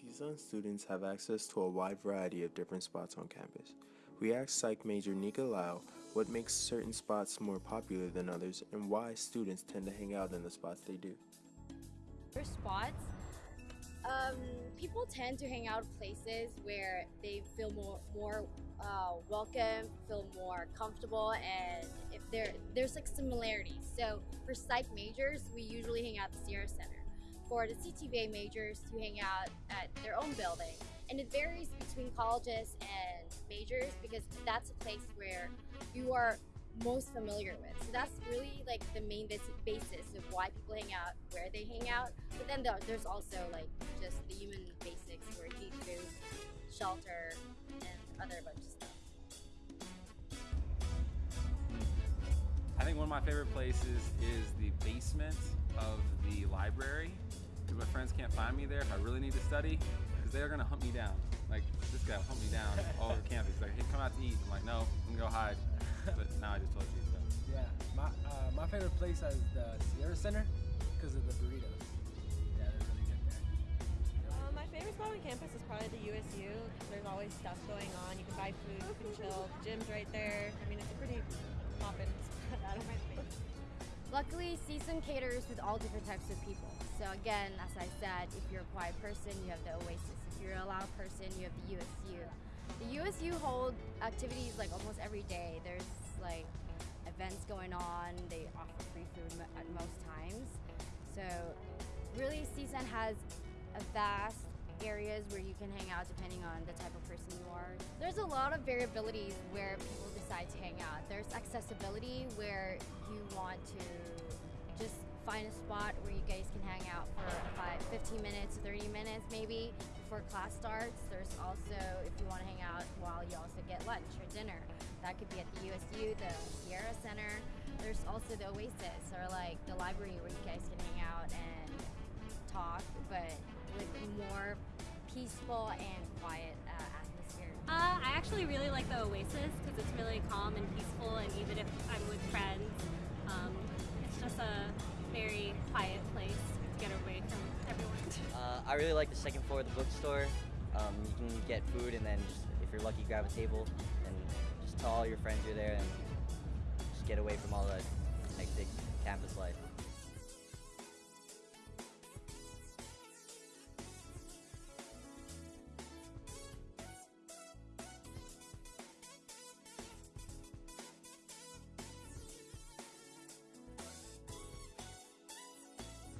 CSUN students have access to a wide variety of different spots on campus. We asked psych major Nika Lau what makes certain spots more popular than others and why students tend to hang out in the spots they do. For spots, um, people tend to hang out places where they feel more more uh, welcome, feel more comfortable, and if there there's like similarities. So for psych majors, we usually hang out at the Sierra Center. For the CTVA majors, to hang out at their own building, and it varies between colleges and majors because that's a place where you are most familiar with. So that's really like the main basis of why people hang out, where they hang out. But then there's also like just the human basics where eat food, shelter, of my favorite places is the basement of the library because my friends can't find me there if I really need to study because they're going to hunt me down. Like, this guy will hunt me down all over campus. He's like, hey, come out to eat. I'm like, no, I'm going to go hide. But now I just told you, so. Yeah, my, uh, my favorite place is the Sierra Center because of the burritos. Yeah, they're really good there. Uh, my favorite spot on campus is probably the USU. There's always stuff going on. You can buy food, you can chill. The gym's right there. I mean, it's a pretty Luckily, CSUN caters with all different types of people. So again, as I said, if you're a quiet person, you have the Oasis. If you're a loud person, you have the USU. The USU hold activities like almost every day. There's like events going on. They offer free food at most times. So really CSUN has a vast areas where you can hang out depending on the type of person you are. There's a lot of variabilities where people to hang out. There's accessibility where you want to just find a spot where you guys can hang out for five, 15 minutes, 30 minutes maybe before class starts. There's also, if you want to hang out while you also get lunch or dinner, that could be at the USU, the Sierra Center. There's also the Oasis or like the library where you guys can hang out and talk, but with more peaceful and actually really like the Oasis because it's really calm and peaceful and even if I'm with friends, um, it's just a very quiet place to get away from everyone. Uh, I really like the second floor of the bookstore. Um, you can get food and then just, if you're lucky, grab a table and just tell all your friends you're there and just get away from all the hectic campus life.